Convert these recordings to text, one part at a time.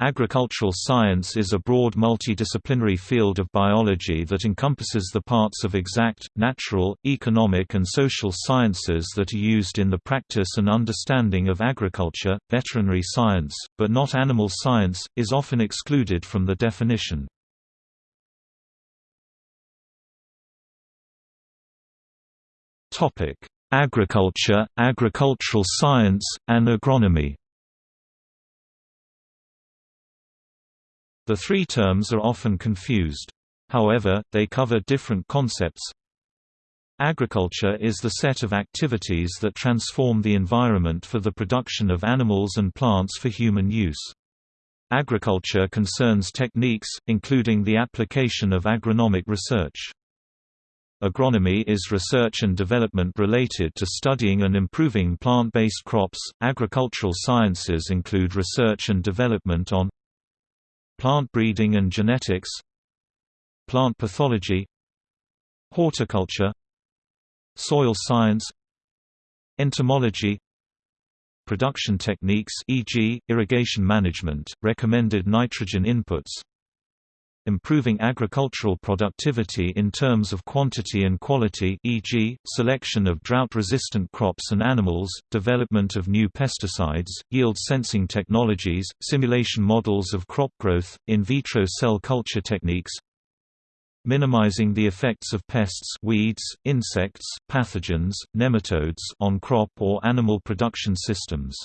Agricultural science is a broad multidisciplinary field of biology that encompasses the parts of exact, natural, economic and social sciences that are used in the practice and understanding of agriculture. Veterinary science, but not animal science, is often excluded from the definition. Topic: Agriculture, agricultural science, and agronomy. The three terms are often confused. However, they cover different concepts. Agriculture is the set of activities that transform the environment for the production of animals and plants for human use. Agriculture concerns techniques, including the application of agronomic research. Agronomy is research and development related to studying and improving plant-based crops. Agricultural sciences include research and development on Plant breeding and genetics Plant pathology Horticulture Soil science Entomology Production techniques e.g., irrigation management, recommended nitrogen inputs improving agricultural productivity in terms of quantity and quality e.g., selection of drought-resistant crops and animals, development of new pesticides, yield sensing technologies, simulation models of crop growth, in vitro cell culture techniques, minimizing the effects of pests weeds, insects, pathogens, nematodes on crop or animal production systems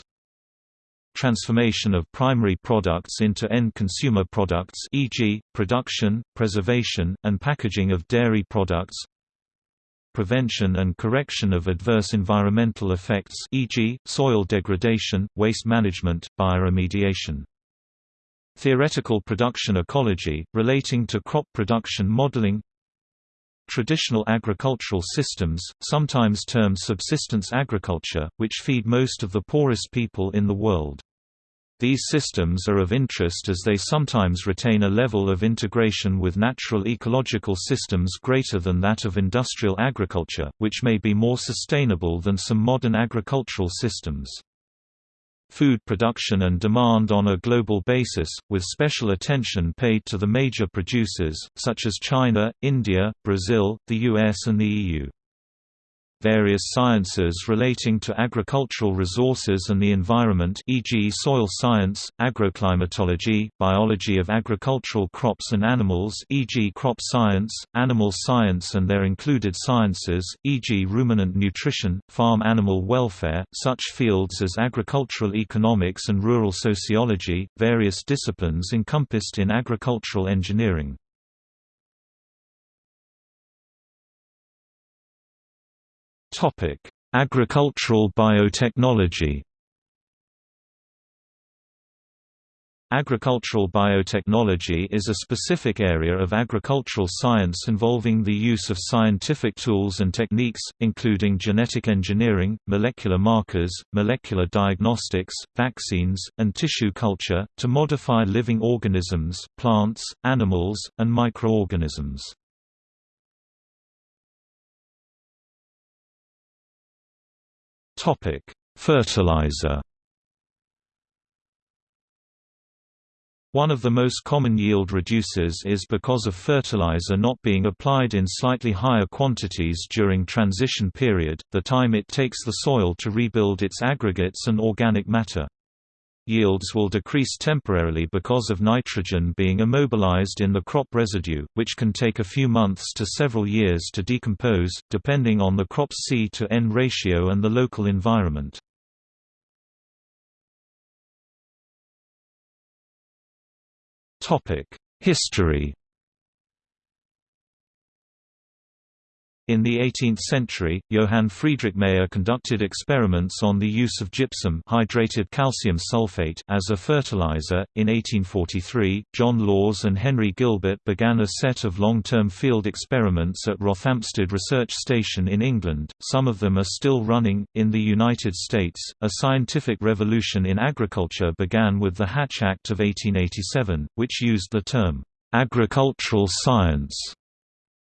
transformation of primary products into end consumer products e.g., production, preservation, and packaging of dairy products prevention and correction of adverse environmental effects e.g., soil degradation, waste management, bioremediation. Theoretical production ecology, relating to crop production modeling Traditional agricultural systems, sometimes termed subsistence agriculture, which feed most of the poorest people in the world. These systems are of interest as they sometimes retain a level of integration with natural ecological systems greater than that of industrial agriculture, which may be more sustainable than some modern agricultural systems food production and demand on a global basis, with special attention paid to the major producers, such as China, India, Brazil, the US and the EU various sciences relating to agricultural resources and the environment e.g. soil science, agroclimatology, biology of agricultural crops and animals e.g. crop science, animal science and their included sciences, e.g. ruminant nutrition, farm animal welfare, such fields as agricultural economics and rural sociology, various disciplines encompassed in agricultural engineering. Topic: Agricultural biotechnology. Agricultural biotechnology is a specific area of agricultural science involving the use of scientific tools and techniques, including genetic engineering, molecular markers, molecular diagnostics, vaccines, and tissue culture, to modify living organisms, plants, animals, and microorganisms. Topic: Fertilizer. One of the most common yield reducers is because of fertilizer not being applied in slightly higher quantities during transition period, the time it takes the soil to rebuild its aggregates and organic matter. Yields will decrease temporarily because of nitrogen being immobilized in the crop residue, which can take a few months to several years to decompose, depending on the crop's C to N ratio and the local environment. History In the 18th century, Johann Friedrich Mayer conducted experiments on the use of gypsum hydrated calcium sulfate as a fertilizer. In 1843, John Lawes and Henry Gilbert began a set of long-term field experiments at Rothamsted Research Station in England. Some of them are still running. In the United States, a scientific revolution in agriculture began with the Hatch Act of 1887, which used the term agricultural science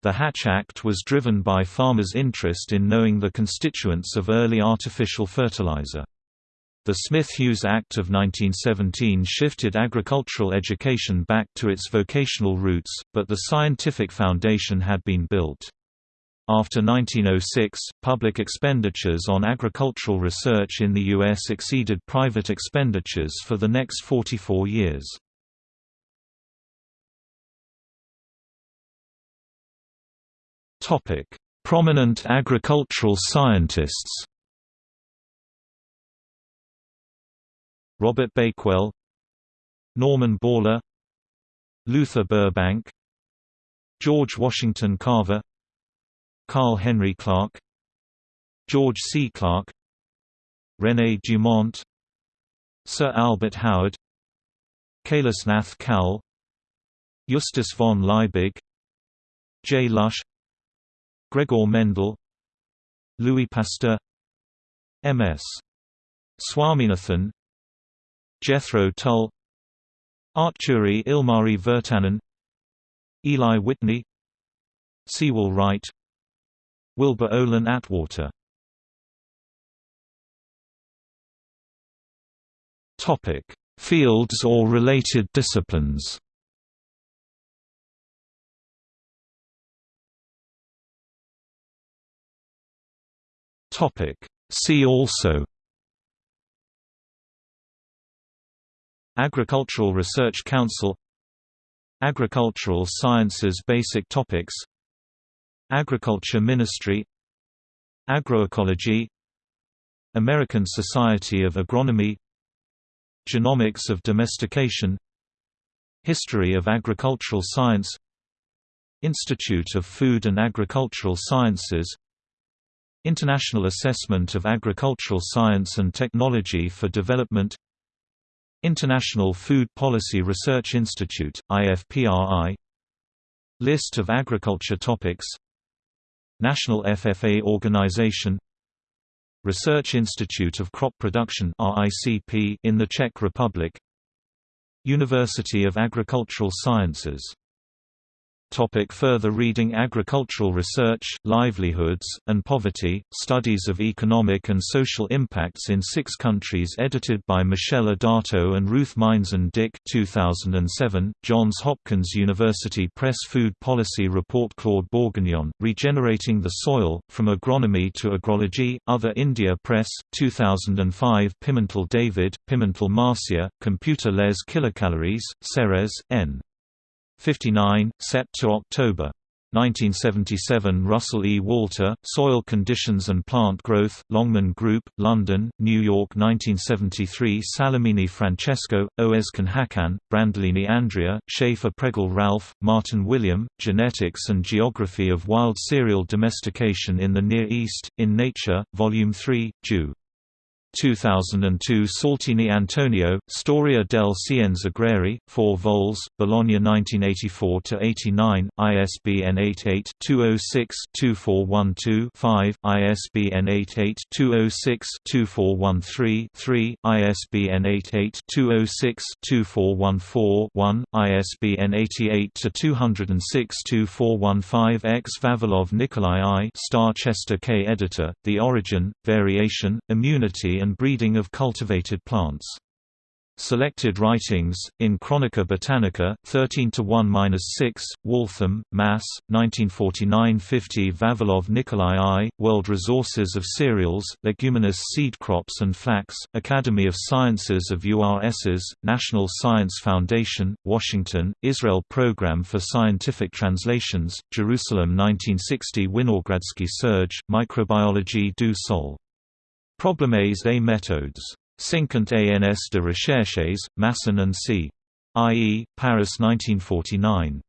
the Hatch Act was driven by farmers' interest in knowing the constituents of early artificial fertilizer. The Smith-Hughes Act of 1917 shifted agricultural education back to its vocational roots, but the scientific foundation had been built. After 1906, public expenditures on agricultural research in the U.S. exceeded private expenditures for the next 44 years. Prominent agricultural scientists Robert Bakewell Norman Borlaug Luther Burbank George Washington Carver Carl Henry Clark George C. Clark René Dumont Sir Albert Howard Kailasnath Kaul Justus von Liebig J. Lush Gregor Mendel Louis Pasteur M.S. Swaminathan Jethro Tull Artturi Ilmari Virtanen Eli Whitney Sewall Wright Wilbur Olin Atwater Topic: Fields or related disciplines. Topic: See also Agricultural Research Council Agricultural Sciences Basic Topics Agriculture Ministry Agroecology American Society of Agronomy Genomics of Domestication History of Agricultural Science Institute of Food and Agricultural Sciences International Assessment of Agricultural Science and Technology for Development International Food Policy Research Institute, IFPRI List of agriculture topics National FFA Organization Research Institute of Crop Production in the Czech Republic University of Agricultural Sciences Topic further reading Agricultural research, livelihoods, and poverty, studies of economic and social impacts in six countries edited by Michelle Adato and Ruth Meinzen-Dick 2007, Johns Hopkins University Press Food Policy Report Claude Bourguignon, Regenerating the Soil, From Agronomy to Agrology, Other India Press, 2005 Pimentel David, Pimentel Marcia, Computer Les Kilocalories, Ceres, N. 59, Sept to October. 1977 Russell E. Walter, Soil Conditions and Plant Growth, Longman Group, London, New York 1973 Salamini Francesco, Özkan Hakan, Brandolini Andrea, Schaefer Pregel Ralph, Martin William, Genetics and Geography of Wild Cereal Domestication in the Near East, in Nature, Volume 3, Jew. 2002 Saltini Antonio, Storia del Scienze Agrari, 4 vols, Bologna 1984–89, ISBN 88-206-2412-5, ISBN 88-206-2413-3, ISBN 88-206-2414-1, ISBN 88-206-2415 X. Vavilov Nikolai I Starr Chester K. Editor, The Origin, Variation, Immunity and breeding of cultivated plants. Selected writings, in Chronica Botanica, 13 to 1-6, Waltham, Mass., 1949-50 Vavilov Nikolai I, World Resources of Cereals, Leguminous Seed Crops and Flax, Academy of Sciences of URSs, National Science Foundation, Washington, Israel Program for Scientific Translations, Jerusalem 1960 Winogradsky Serge, Microbiologie du Sol. Problèmes et méthodes. 50 ans de recherches, Masson and C. I.E., Paris 1949.